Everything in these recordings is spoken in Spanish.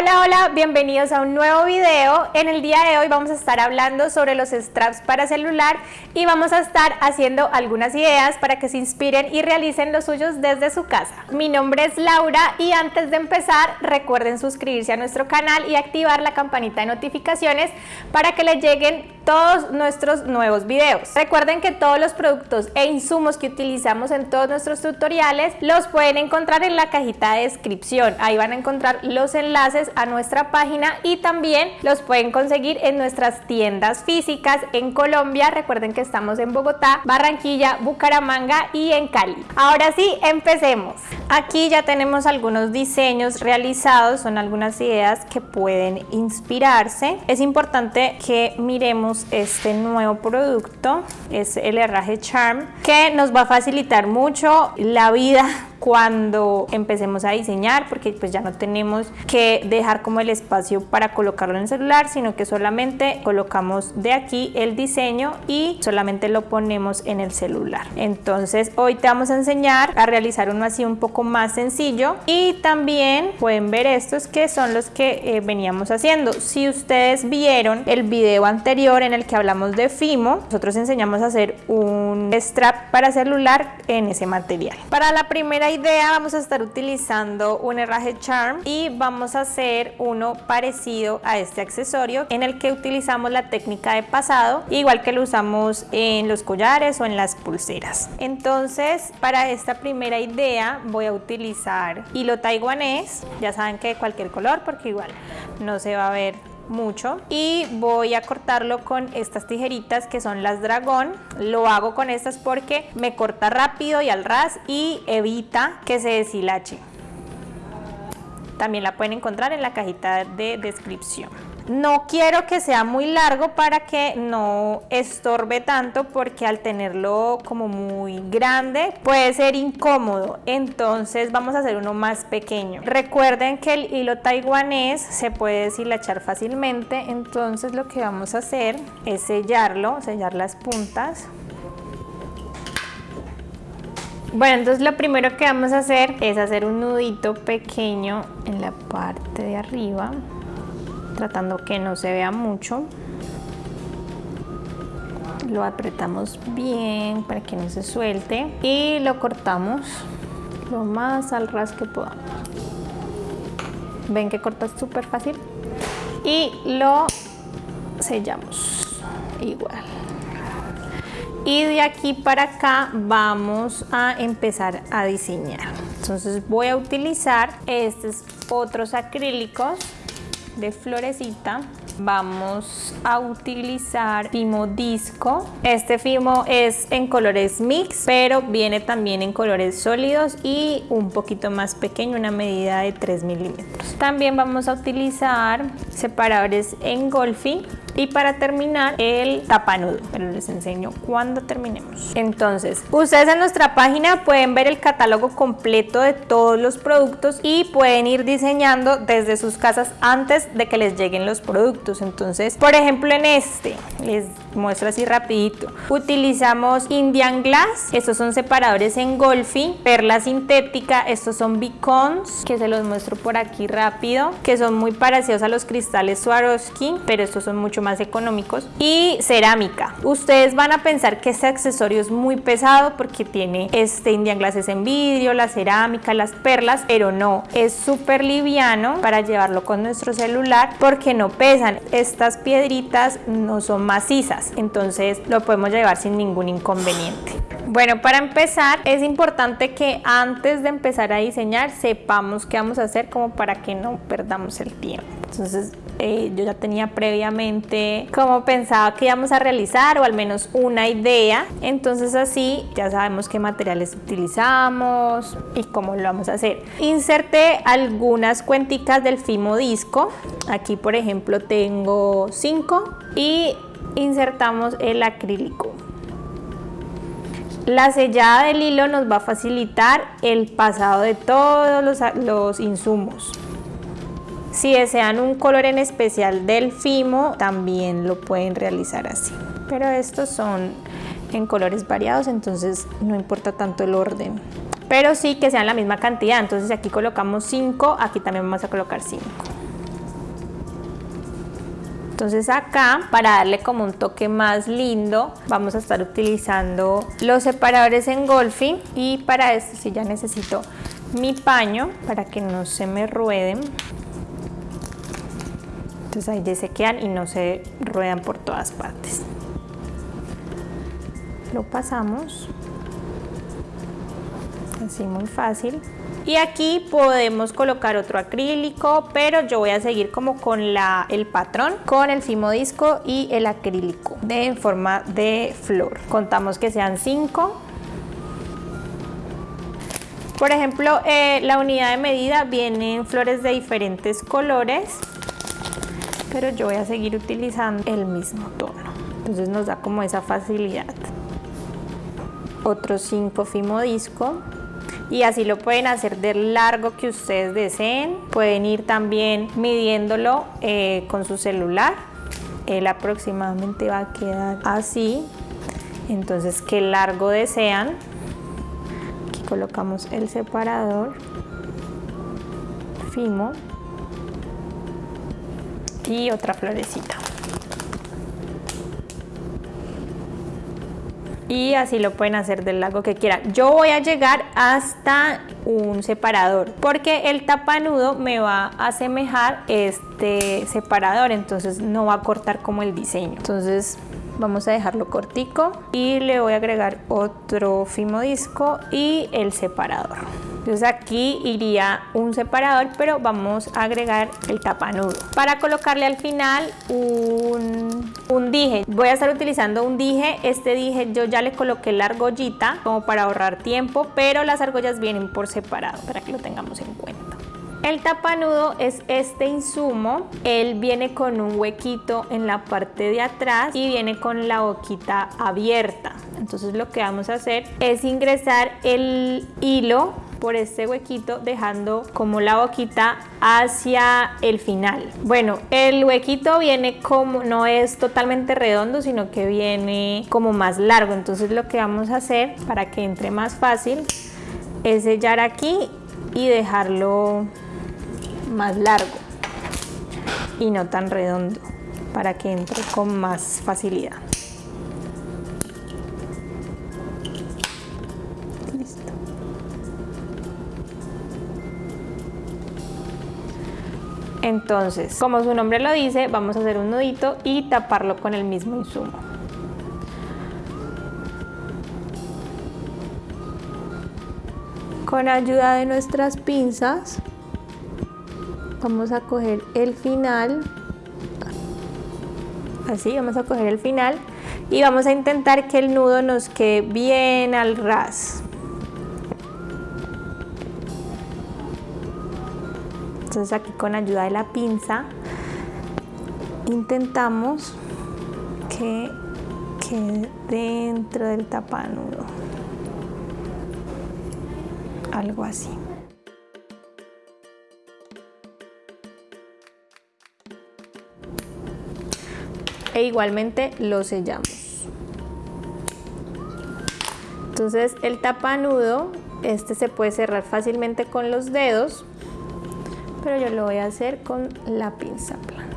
Hola, hola, bienvenidos a un nuevo video. En el día de hoy vamos a estar hablando sobre los straps para celular y vamos a estar haciendo algunas ideas para que se inspiren y realicen los suyos desde su casa. Mi nombre es Laura y antes de empezar recuerden suscribirse a nuestro canal y activar la campanita de notificaciones para que les lleguen todos nuestros nuevos videos. Recuerden que todos los productos e insumos que utilizamos en todos nuestros tutoriales los pueden encontrar en la cajita de descripción. Ahí van a encontrar los enlaces a nuestra página y también los pueden conseguir en nuestras tiendas físicas en Colombia. Recuerden que estamos en Bogotá, Barranquilla, Bucaramanga y en Cali. Ahora sí, empecemos. Aquí ya tenemos algunos diseños realizados, son algunas ideas que pueden inspirarse. Es importante que miremos este nuevo producto, es el herraje Charm, que nos va a facilitar mucho la vida cuando empecemos a diseñar porque pues ya no tenemos que dejar como el espacio para colocarlo en el celular sino que solamente colocamos de aquí el diseño y solamente lo ponemos en el celular. Entonces hoy te vamos a enseñar a realizar uno así un poco más sencillo. Y también pueden ver estos que son los que eh, veníamos haciendo. Si ustedes vieron el video anterior en el que hablamos de Fimo nosotros enseñamos a hacer un strap para celular en ese material. Para la primera idea vamos a estar utilizando un herraje charm y vamos a hacer uno parecido a este accesorio en el que utilizamos la técnica de pasado igual que lo usamos en los collares o en las pulseras. Entonces para esta primera idea voy a utilizar hilo taiwanés. Ya saben que de cualquier color porque igual no se va a ver mucho y voy a cortarlo con estas tijeritas que son las dragón. Lo hago con estas porque me corta rápido y al ras y evita que se deshilache. También la pueden encontrar en la cajita de descripción no quiero que sea muy largo para que no estorbe tanto porque al tenerlo como muy grande puede ser incómodo. Entonces vamos a hacer uno más pequeño. Recuerden que el hilo taiwanés se puede deshilachar fácilmente. Entonces lo que vamos a hacer es sellarlo, sellar las puntas. Bueno, entonces lo primero que vamos a hacer es hacer un nudito pequeño en la parte de arriba tratando que no se vea mucho. Lo apretamos bien para que no se suelte y lo cortamos lo más al ras que podamos ven que cortas súper fácil y lo sellamos igual. Y de aquí para acá vamos a empezar a diseñar. Entonces voy a utilizar estos otros acrílicos de florecita vamos a utilizar Fimo Disco. Este Fimo es en colores mix, pero viene también en colores sólidos y un poquito más pequeño, una medida de 3 milímetros. También vamos a utilizar separadores en Golfi y para terminar el tapanudo, pero les enseño cuando terminemos. Entonces, ustedes en nuestra página pueden ver el catálogo completo de todos los productos y pueden ir diseñando desde sus casas antes de que les lleguen los productos. Entonces, por ejemplo en este, les muestro así rapidito. Utilizamos Indian Glass, estos son separadores en Golfi, perla sintética, estos son beacons, que se los muestro por aquí rápido, que son muy parecidos a los cristales Swarovski, pero estos son mucho más económicos. Y cerámica. Ustedes van a pensar que este accesorio es muy pesado porque tiene este Indian Glass en vidrio, la cerámica, las perlas, pero no, es súper liviano para llevarlo con nuestro celular porque no pesan estas piedritas no son macizas, entonces lo podemos llevar sin ningún inconveniente. Bueno, para empezar es importante que antes de empezar a diseñar sepamos qué vamos a hacer como para que no perdamos el tiempo. Entonces eh, yo ya tenía previamente como pensaba que íbamos a realizar o al menos una idea. Entonces así ya sabemos qué materiales utilizamos y cómo lo vamos a hacer. Inserté algunas cuenticas del Fimo Disco. Aquí por ejemplo tengo 5 y insertamos el acrílico. La sellada del hilo nos va a facilitar el pasado de todos los, insumos. Si desean un color en especial del Fimo, también lo pueden realizar así. Pero estos son en colores variados, entonces no importa tanto el orden. Pero sí que sean la misma cantidad, entonces aquí colocamos 5, aquí también vamos a colocar 5. Entonces acá, para darle como un toque más lindo, vamos a estar utilizando los separadores engolfing y para esto sí ya necesito mi paño para que no se me rueden. Entonces ahí ya se quedan y no se ruedan por todas partes. Lo pasamos, así muy fácil. Y aquí podemos colocar otro acrílico, pero yo voy a seguir como con la, el patrón, con el fimo disco y el acrílico de, en forma de flor. Contamos que sean 5. Por ejemplo, eh, la unidad de medida viene en flores de diferentes colores, pero yo voy a seguir utilizando el mismo tono. Entonces nos da como esa facilidad. Otro 5 fimo disco y así lo pueden hacer del largo que ustedes deseen. Pueden ir también midiéndolo eh, con su celular. Él aproximadamente va a quedar así. Entonces, qué largo desean. Aquí colocamos el separador. Fimo. Y otra florecita. Y así lo pueden hacer del lago que quieran. Yo voy a llegar hasta un separador porque el tapanudo me va a asemejar este separador, entonces no va a cortar como el diseño. Entonces vamos a dejarlo cortico y le voy a agregar otro fimo disco y el separador. Entonces aquí iría un separador, pero vamos a agregar el tapanudo. Para colocarle al final un, un dije, voy a estar utilizando un dije. Este dije yo ya le coloqué la argollita como para ahorrar tiempo, pero las argollas vienen por separado para que lo tengamos en cuenta. El tapanudo es este insumo, él viene con un huequito en la parte de atrás y viene con la boquita abierta. Entonces lo que vamos a hacer es ingresar el hilo por este huequito dejando como la boquita hacia el final. Bueno, el huequito viene como, no es totalmente redondo, sino que viene como más largo. Entonces lo que vamos a hacer para que entre más fácil es sellar aquí y dejarlo más largo y no tan redondo para que entre con más facilidad. Entonces, como su nombre lo dice, vamos a hacer un nudito y taparlo con el mismo insumo. Con ayuda de nuestras pinzas, vamos a coger el final, así, vamos a coger el final y vamos a intentar que el nudo nos quede bien al ras. Entonces aquí con ayuda de la pinza intentamos que quede dentro del tapanudo. Algo así. E igualmente lo sellamos. Entonces el tapanudo, este se puede cerrar fácilmente con los dedos pero yo lo voy a hacer con la pinza plana.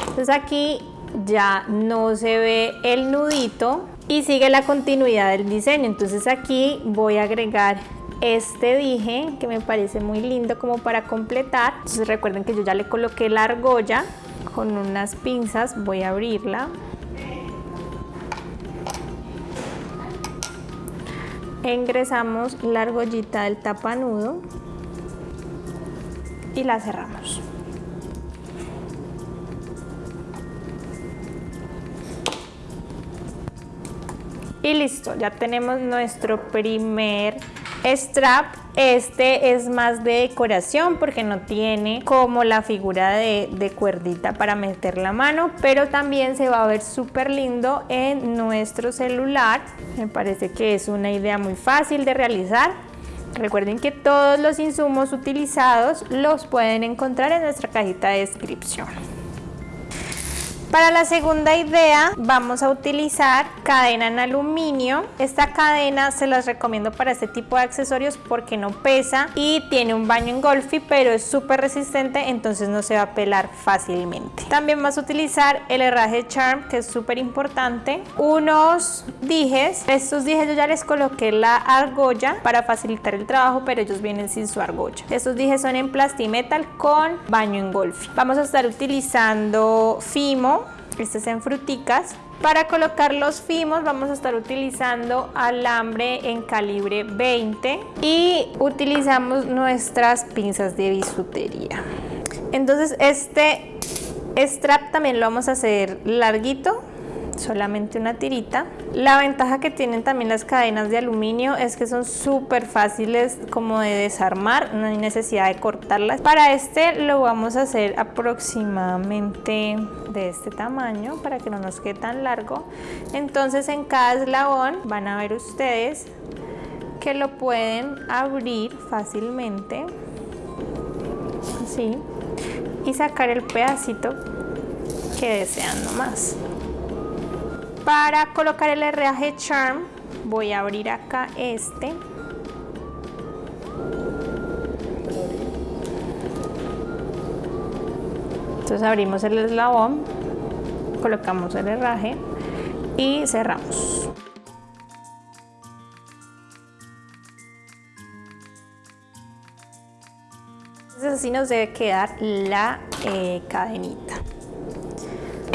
Entonces aquí ya no se ve el nudito y sigue la continuidad del diseño. Entonces aquí voy a agregar este dije que me parece muy lindo como para completar. Entonces recuerden que yo ya le coloqué la argolla con unas pinzas, voy a abrirla ingresamos la argollita del tapanudo y la cerramos. Y listo, ya tenemos nuestro primer strap. Este es más de decoración porque no tiene como la figura de, de cuerdita para meter la mano, pero también se va a ver súper lindo en nuestro celular. Me parece que es una idea muy fácil de realizar. Recuerden que todos los insumos utilizados los pueden encontrar en nuestra cajita de descripción. Para la segunda idea vamos a utilizar cadena en aluminio. Esta cadena se las recomiendo para este tipo de accesorios porque no pesa y tiene un baño engolfi pero es súper resistente entonces no se va a pelar fácilmente. También vas a utilizar el herraje Charm que es súper importante. Unos dijes. Estos dijes yo ya les coloqué la argolla para facilitar el trabajo pero ellos vienen sin su argolla. Estos dijes son en plastimetal con baño engolfi. Vamos a estar utilizando Fimo este es en fruticas. Para colocar los fimos vamos a estar utilizando alambre en calibre 20 y utilizamos nuestras pinzas de bisutería. Entonces este strap también lo vamos a hacer larguito solamente una tirita. La ventaja que tienen también las cadenas de aluminio es que son súper fáciles como de desarmar, no hay necesidad de cortarlas. Para este lo vamos a hacer aproximadamente de este tamaño para que no nos quede tan largo. Entonces en cada eslabón van a ver ustedes que lo pueden abrir fácilmente, así, y sacar el pedacito que desean nomás. Para colocar el herraje Charm voy a abrir acá este. Entonces abrimos el eslabón, colocamos el herraje y cerramos. Entonces así nos debe quedar la eh, cadenita.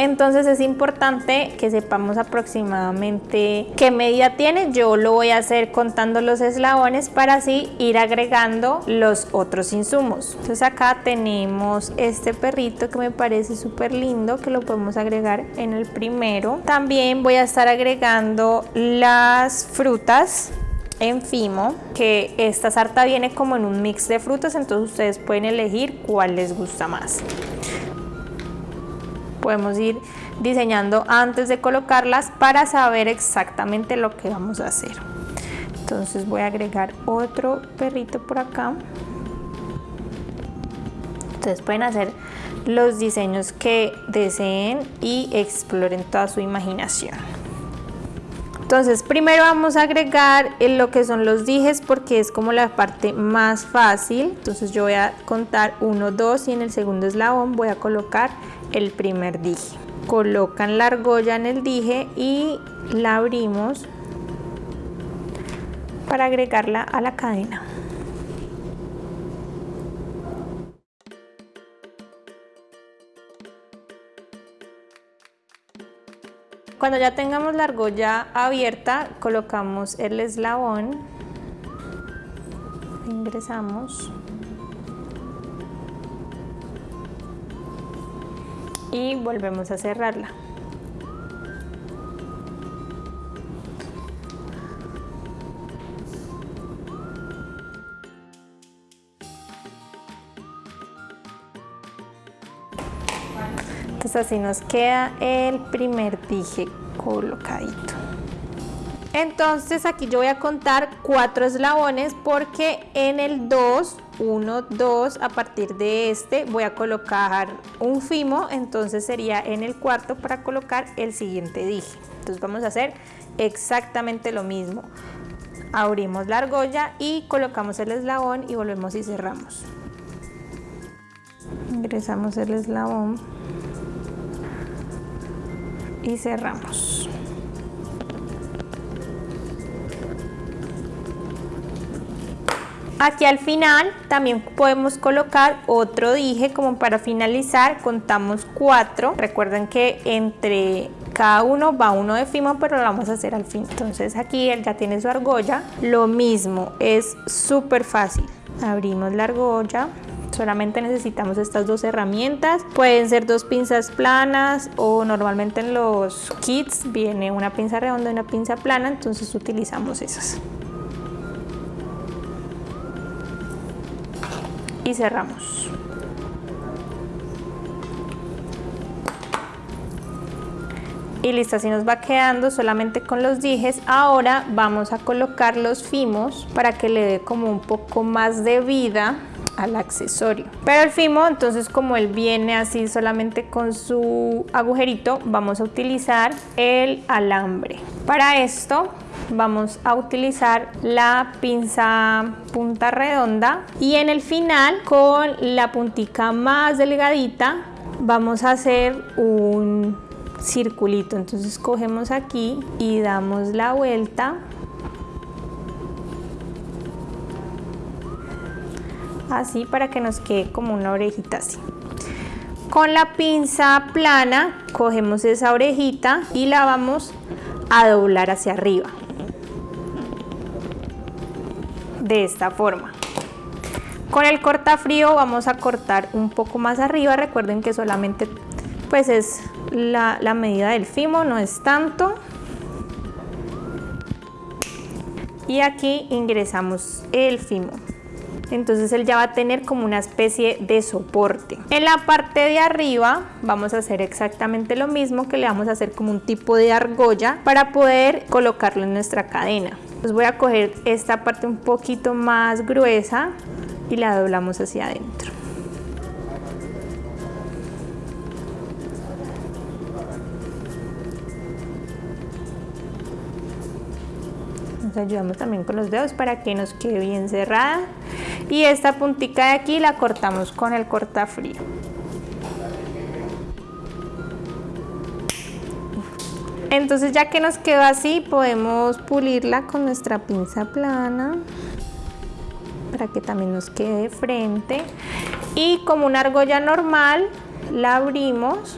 Entonces es importante que sepamos aproximadamente qué medida tiene. Yo lo voy a hacer contando los eslabones para así ir agregando los otros insumos. Entonces acá tenemos este perrito que me parece súper lindo que lo podemos agregar en el primero. También voy a estar agregando las frutas en Fimo, que esta sarta viene como en un mix de frutas, entonces ustedes pueden elegir cuál les gusta más podemos ir diseñando antes de colocarlas para saber exactamente lo que vamos a hacer. Entonces voy a agregar otro perrito por acá. Ustedes pueden hacer los diseños que deseen y exploren toda su imaginación. Entonces primero vamos a agregar lo que son los dijes porque es como la parte más fácil. Entonces yo voy a contar 1, 2 y en el segundo eslabón voy a colocar el primer dije. Colocan la argolla en el dije y la abrimos para agregarla a la cadena. Cuando ya tengamos la argolla abierta, colocamos el eslabón, ingresamos y volvemos a cerrarla. Así nos queda el primer dije colocadito. Entonces aquí yo voy a contar cuatro eslabones porque en el 2, 1, 2, a partir de este voy a colocar un fimo, entonces sería en el cuarto para colocar el siguiente dije. Entonces vamos a hacer exactamente lo mismo. Abrimos la argolla y colocamos el eslabón y volvemos y cerramos. Ingresamos el eslabón y cerramos. Aquí al final también podemos colocar otro dije como para finalizar, contamos cuatro. Recuerden que entre cada uno va uno de fimo, pero lo vamos a hacer al fin. Entonces aquí él ya tiene su argolla. Lo mismo, es súper fácil. Abrimos la argolla. Solamente necesitamos estas dos herramientas. Pueden ser dos pinzas planas o normalmente en los kits viene una pinza redonda y una pinza plana, entonces utilizamos esas. y cerramos. Y listo, así nos va quedando solamente con los dijes. Ahora vamos a colocar los fimos para que le dé como un poco más de vida al accesorio. Pero el fimo, entonces como él viene así solamente con su agujerito, vamos a utilizar el alambre. Para esto vamos a utilizar la pinza punta redonda y en el final con la puntica más delgadita vamos a hacer un circulito entonces cogemos aquí y damos la vuelta así para que nos quede como una orejita así con la pinza plana cogemos esa orejita y la vamos a doblar hacia arriba de esta forma. Con el cortafrío vamos a cortar un poco más arriba, recuerden que solamente pues es la, la medida del fimo, no es tanto. Y aquí ingresamos el fimo entonces él ya va a tener como una especie de soporte. En la parte de arriba vamos a hacer exactamente lo mismo que le vamos a hacer como un tipo de argolla para poder colocarlo en nuestra cadena. Pues voy a coger esta parte un poquito más gruesa y la doblamos hacia adentro. Nos ayudamos también con los dedos para que nos quede bien cerrada. Y esta puntica de aquí la cortamos con el cortafrío. Entonces ya que nos quedó así, podemos pulirla con nuestra pinza plana para que también nos quede de frente. Y como una argolla normal, la abrimos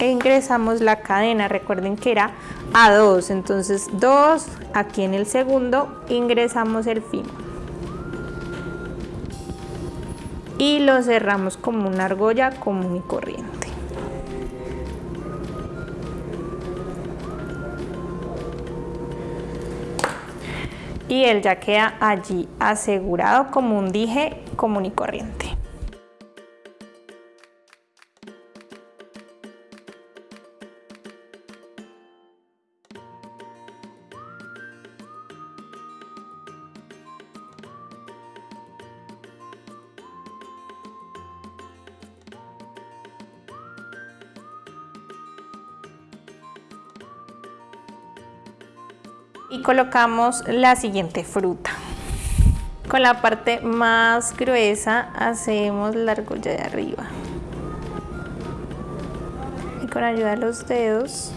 e ingresamos la cadena. Recuerden que era a 2, entonces 2, aquí en el segundo ingresamos el fino. Y lo cerramos como una argolla común y corriente. y él ya queda allí asegurado como un dije común y corriente. Y colocamos la siguiente fruta. Con la parte más gruesa hacemos la argolla de arriba. Y con ayuda de los dedos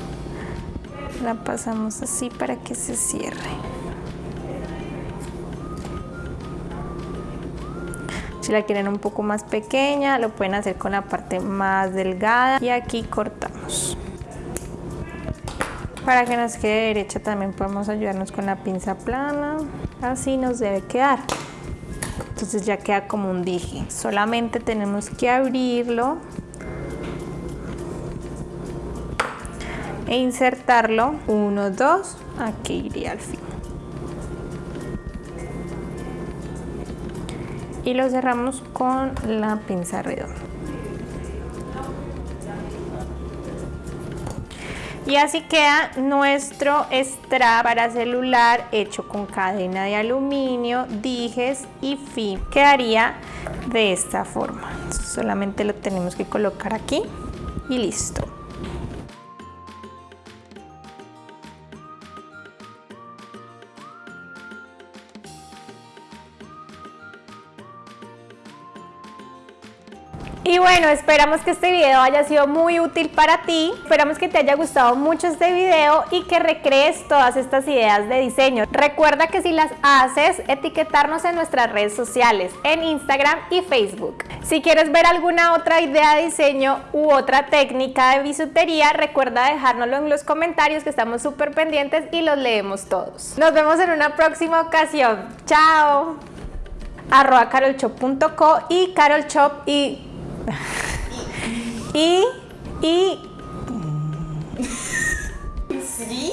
la pasamos así para que se cierre. Si la quieren un poco más pequeña, lo pueden hacer con la parte más delgada y aquí cortamos. Para que nos quede derecha también podemos ayudarnos con la pinza plana. Así nos debe quedar. Entonces ya queda como un dije. Solamente tenemos que abrirlo e insertarlo. Uno, dos, aquí iría al fin. Y lo cerramos con la pinza redonda. Y así queda nuestro strap para celular hecho con cadena de aluminio, dijes y fin. Quedaría de esta forma. Solamente lo tenemos que colocar aquí y listo. Y bueno, esperamos que este video haya sido muy útil para ti. Esperamos que te haya gustado mucho este video y que recrees todas estas ideas de diseño. Recuerda que si las haces, etiquetarnos en nuestras redes sociales, en Instagram y Facebook. Si quieres ver alguna otra idea de diseño u otra técnica de bisutería, recuerda dejárnoslo en los comentarios que estamos súper pendientes y los leemos todos. Nos vemos en una próxima ocasión. ¡Chao! arroba y carolchop y y, y... ¿Sí?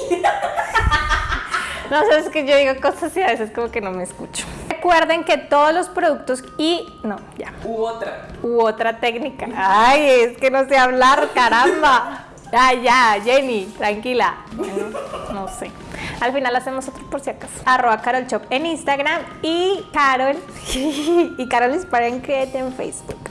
No sé, es que yo digo cosas y a veces como que no me escucho. Recuerden que todos los productos y... No, ya. U otra. U otra técnica. Ay, es que no sé hablar, caramba. Ya, ya, Jenny, tranquila. no sé. Al final hacemos otro por si acaso. Arroba Carol Shop en Instagram y Carol y Carol Create en Facebook.